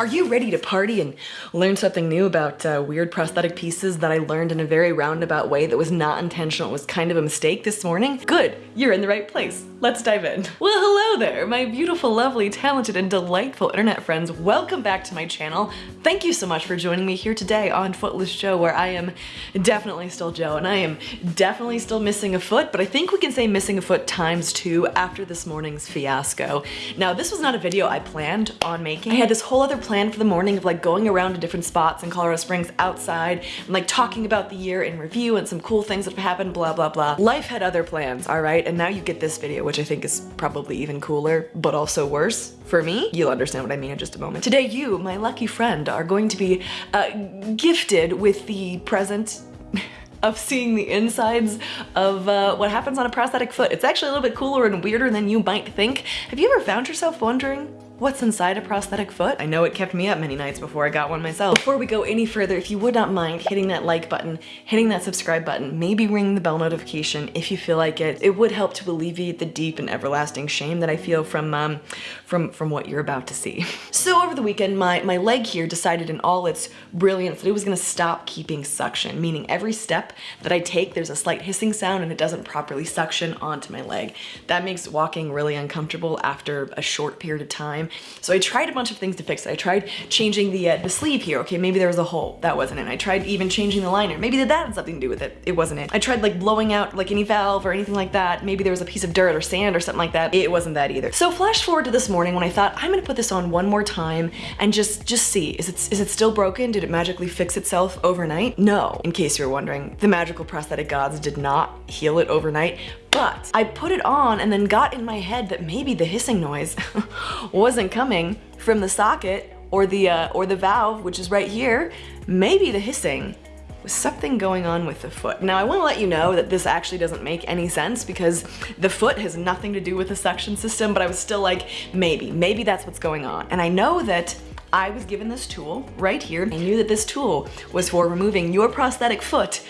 Are you ready to party and learn something new about uh, weird prosthetic pieces that I learned in a very roundabout way that was not intentional, it was kind of a mistake this morning? Good, you're in the right place. Let's dive in. Well, hello there, my beautiful, lovely, talented, and delightful internet friends. Welcome back to my channel. Thank you so much for joining me here today on Footless Jo, where I am definitely still Jo, and I am definitely still missing a foot, but I think we can say missing a foot times two after this morning's fiasco. Now, this was not a video I planned on making. I had this whole other plan for the morning of like going around to different spots in Colorado Springs outside and like talking about the year in review and some cool things that have happened, blah, blah, blah. Life had other plans, all right? And now you get this video, which I think is probably even cooler, but also worse for me. You'll understand what I mean in just a moment. Today, you, my lucky friend, are going to be uh, gifted with the present of seeing the insides of uh, what happens on a prosthetic foot. It's actually a little bit cooler and weirder than you might think. Have you ever found yourself wondering what's inside a prosthetic foot. I know it kept me up many nights before I got one myself. Before we go any further, if you would not mind hitting that like button, hitting that subscribe button, maybe ring the bell notification if you feel like it. It would help to alleviate the deep and everlasting shame that I feel from um, from, from what you're about to see. So over the weekend, my, my leg here decided in all its brilliance that it was gonna stop keeping suction, meaning every step that I take, there's a slight hissing sound and it doesn't properly suction onto my leg. That makes walking really uncomfortable after a short period of time. So I tried a bunch of things to fix it. I tried changing the, uh, the sleeve here. Okay, maybe there was a hole. That wasn't it. I tried even changing the liner. Maybe that had something to do with it. It wasn't it. I tried like blowing out like any valve or anything like that. Maybe there was a piece of dirt or sand or something like that. It wasn't that either. So flash forward to this morning when I thought I'm gonna put this on one more time and just just see. Is it, is it still broken? Did it magically fix itself overnight? No, in case you're wondering. The magical prosthetic gods did not heal it overnight, but I put it on and then got in my head that maybe the hissing noise wasn't coming from the socket or the, uh, or the valve, which is right here. Maybe the hissing was something going on with the foot. Now I wanna let you know that this actually doesn't make any sense because the foot has nothing to do with the suction system, but I was still like, maybe, maybe that's what's going on. And I know that I was given this tool right here. I knew that this tool was for removing your prosthetic foot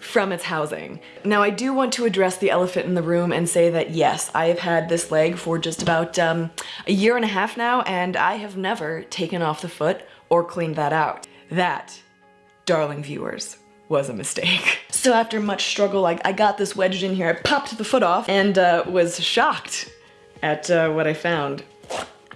from its housing. Now I do want to address the elephant in the room and say that yes, I have had this leg for just about um, a year and a half now and I have never taken off the foot or cleaned that out. That, darling viewers, was a mistake. So after much struggle, I, I got this wedged in here, I popped the foot off and uh, was shocked at uh, what I found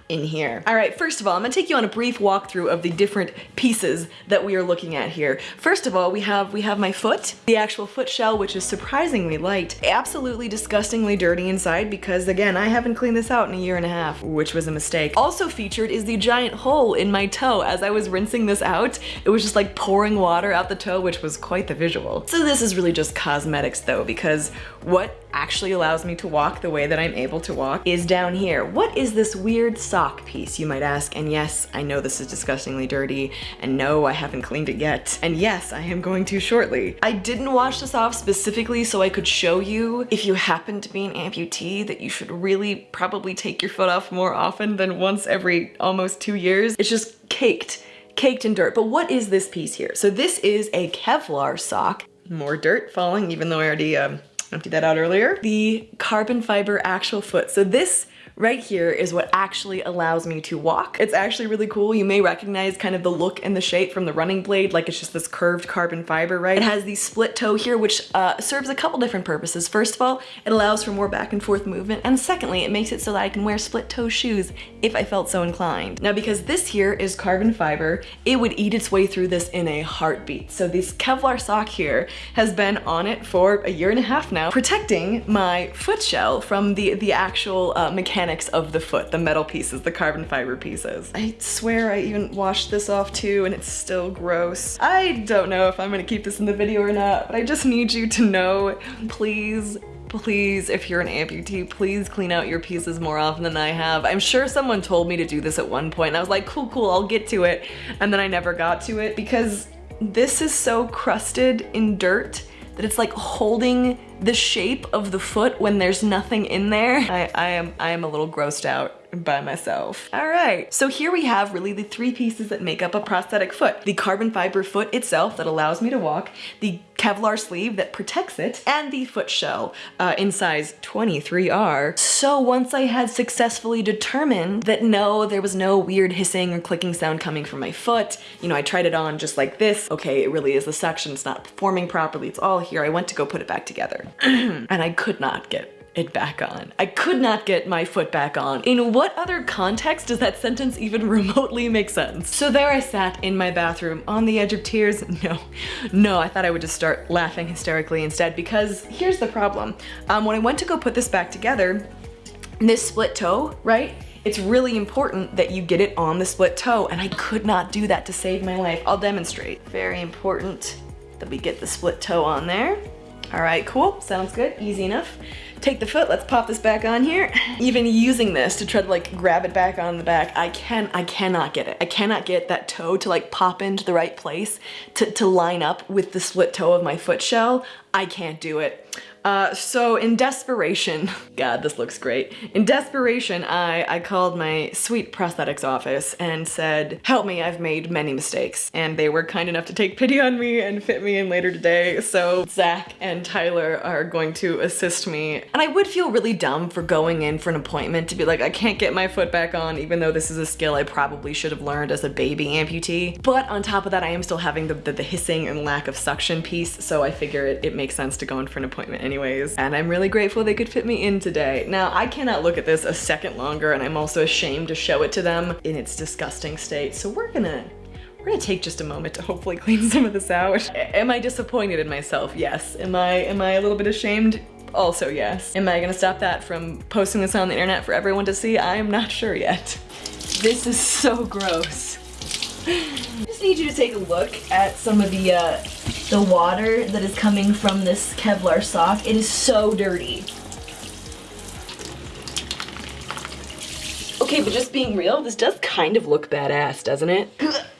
in here. All right, first of all, I'm gonna take you on a brief walkthrough of the different pieces that we are looking at here. First of all, we have we have my foot, the actual foot shell, which is surprisingly light, absolutely disgustingly dirty inside because again, I haven't cleaned this out in a year and a half, which was a mistake. Also featured is the giant hole in my toe. As I was rinsing this out, it was just like pouring water out the toe, which was quite the visual. So this is really just cosmetics though, because what actually allows me to walk the way that I'm able to walk is down here. What is this weird sock piece, you might ask? And yes, I know this is disgustingly dirty, and no, I haven't cleaned it yet. And yes, I am going to shortly. I didn't wash this off specifically so I could show you, if you happen to be an amputee, that you should really probably take your foot off more often than once every almost two years. It's just caked caked in dirt. But what is this piece here? So this is a Kevlar sock. More dirt falling, even though I already um, emptied that out earlier. The carbon fiber actual foot. So this right here is what actually allows me to walk. It's actually really cool. You may recognize kind of the look and the shape from the running blade, like it's just this curved carbon fiber, right? It has the split toe here, which uh, serves a couple different purposes. First of all, it allows for more back and forth movement, and secondly, it makes it so that I can wear split toe shoes if I felt so inclined. Now, because this here is carbon fiber, it would eat its way through this in a heartbeat. So this Kevlar sock here has been on it for a year and a half now, protecting my foot shell from the, the actual uh, mechanics of the foot, the metal pieces, the carbon fiber pieces. I swear I even washed this off too and it's still gross. I don't know if I'm gonna keep this in the video or not, but I just need you to know, please, please, if you're an amputee, please clean out your pieces more often than I have. I'm sure someone told me to do this at one point and I was like, cool, cool, I'll get to it. And then I never got to it because this is so crusted in dirt that it's like holding the shape of the foot when there's nothing in there. I, I am I am a little grossed out by myself. All right, so here we have really the three pieces that make up a prosthetic foot. The carbon fiber foot itself that allows me to walk, the Kevlar sleeve that protects it, and the foot shell uh, in size 23R. So once I had successfully determined that no, there was no weird hissing or clicking sound coming from my foot, you know, I tried it on just like this. Okay, it really is the suction, it's not performing properly, it's all here. I went to go put it back together and I could not get it back on. I could not get my foot back on. In what other context does that sentence even remotely make sense? So there I sat in my bathroom on the edge of tears. No, no, I thought I would just start laughing hysterically instead because here's the problem. Um, when I went to go put this back together, this split toe, right? It's really important that you get it on the split toe and I could not do that to save my life. I'll demonstrate. Very important that we get the split toe on there. All right, cool, sounds good, easy enough. Take the foot, let's pop this back on here. Even using this to try to like grab it back on the back, I can, I cannot get it. I cannot get that toe to like pop into the right place to, to line up with the split toe of my foot shell. I can't do it. Uh, so in desperation, God, this looks great. In desperation, I, I called my sweet prosthetics office and said, help me, I've made many mistakes. And they were kind enough to take pity on me and fit me in later today. So Zach and Tyler are going to assist me. And I would feel really dumb for going in for an appointment to be like, I can't get my foot back on, even though this is a skill I probably should have learned as a baby amputee. But on top of that, I am still having the, the, the hissing and lack of suction piece. So I figure it, it makes sense to go in for an appointment anyway anyways, and I'm really grateful they could fit me in today. Now, I cannot look at this a second longer, and I'm also ashamed to show it to them in its disgusting state, so we're gonna we're gonna take just a moment to hopefully clean some of this out. Am I disappointed in myself? Yes. Am I, am I a little bit ashamed? Also yes. Am I gonna stop that from posting this on the internet for everyone to see? I am not sure yet. This is so gross. I just need you to take a look at some of the uh, the water that is coming from this Kevlar sock. It is so dirty. Okay, but just being real, this does kind of look badass, doesn't it?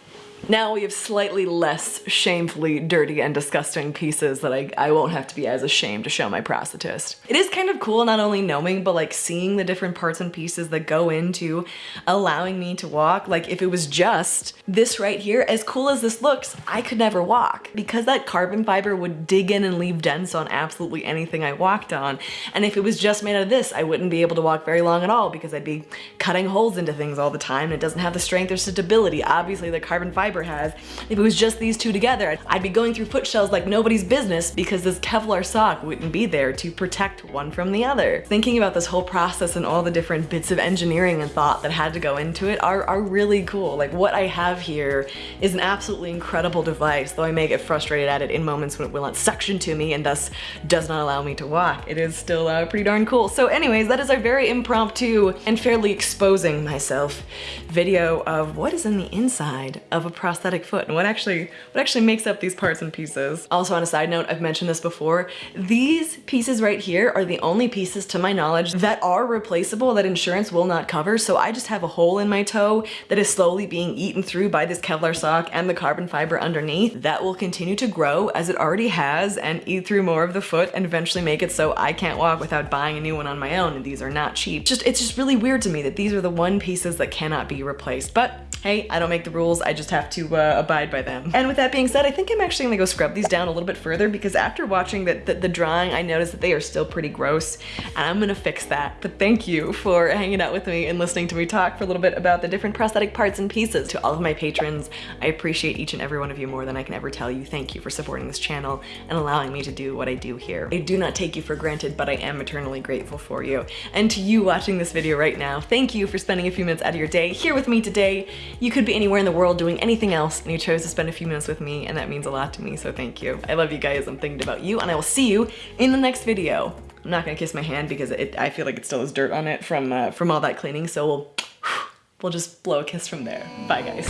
Now we have slightly less shamefully dirty and disgusting pieces that I, I won't have to be as ashamed to show my prosthetist. It is kind of cool not only knowing, but like seeing the different parts and pieces that go into allowing me to walk. Like if it was just this right here, as cool as this looks, I could never walk because that carbon fiber would dig in and leave dents on absolutely anything I walked on. And if it was just made out of this, I wouldn't be able to walk very long at all because I'd be cutting holes into things all the time and it doesn't have the strength or stability. Obviously the carbon fiber fiber has. If it was just these two together, I'd be going through foot shells like nobody's business because this Kevlar sock wouldn't be there to protect one from the other. Thinking about this whole process and all the different bits of engineering and thought that had to go into it are, are really cool. Like what I have here is an absolutely incredible device, though I may get frustrated at it in moments when it will not suction to me and thus does not allow me to walk. It is still uh, pretty darn cool. So anyways, that is our very impromptu and fairly exposing myself video of what is in the inside of a prosthetic foot and what actually what actually makes up these parts and pieces. Also on a side note, I've mentioned this before, these pieces right here are the only pieces to my knowledge that are replaceable that insurance will not cover. So I just have a hole in my toe that is slowly being eaten through by this Kevlar sock and the carbon fiber underneath. That will continue to grow as it already has and eat through more of the foot and eventually make it so I can't walk without buying a new one on my own and these are not cheap. Just It's just really weird to me that these are the one pieces that cannot be replaced. But hey, I don't make the rules, I just have to uh, abide by them. And with that being said, I think I'm actually gonna go scrub these down a little bit further because after watching the, the, the drawing, I noticed that they are still pretty gross and I'm gonna fix that. But thank you for hanging out with me and listening to me talk for a little bit about the different prosthetic parts and pieces. To all of my patrons, I appreciate each and every one of you more than I can ever tell you. Thank you for supporting this channel and allowing me to do what I do here. I do not take you for granted, but I am eternally grateful for you. And to you watching this video right now, thank you for spending a few minutes out of your day here with me today. You could be anywhere in the world doing anything else and you chose to spend a few minutes with me and that means a lot to me, so thank you. I love you guys, I'm thinking about you and I will see you in the next video. I'm not gonna kiss my hand because it, I feel like it still has dirt on it from, uh, from all that cleaning, so we'll, we'll just blow a kiss from there. Bye guys.